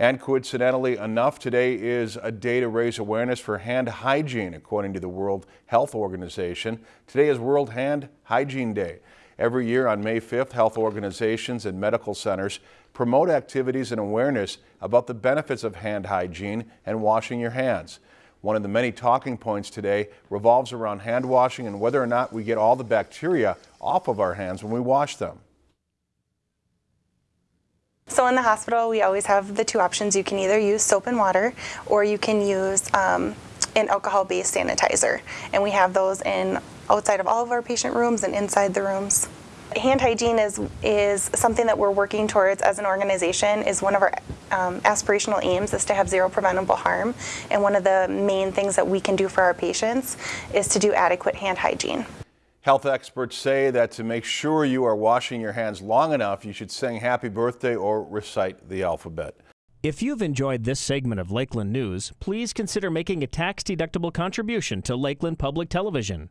And coincidentally enough, today is a day to raise awareness for hand hygiene, according to the World Health Organization. Today is World Hand Hygiene Day. Every year on May 5th, health organizations and medical centers promote activities and awareness about the benefits of hand hygiene and washing your hands. One of the many talking points today revolves around hand washing and whether or not we get all the bacteria off of our hands when we wash them. So in the hospital, we always have the two options. You can either use soap and water, or you can use um, an alcohol-based sanitizer. And we have those in outside of all of our patient rooms and inside the rooms. Hand hygiene is, is something that we're working towards as an organization, is one of our um, aspirational aims is to have zero preventable harm. And one of the main things that we can do for our patients is to do adequate hand hygiene. Health experts say that to make sure you are washing your hands long enough, you should sing happy birthday or recite the alphabet. If you've enjoyed this segment of Lakeland News, please consider making a tax-deductible contribution to Lakeland Public Television.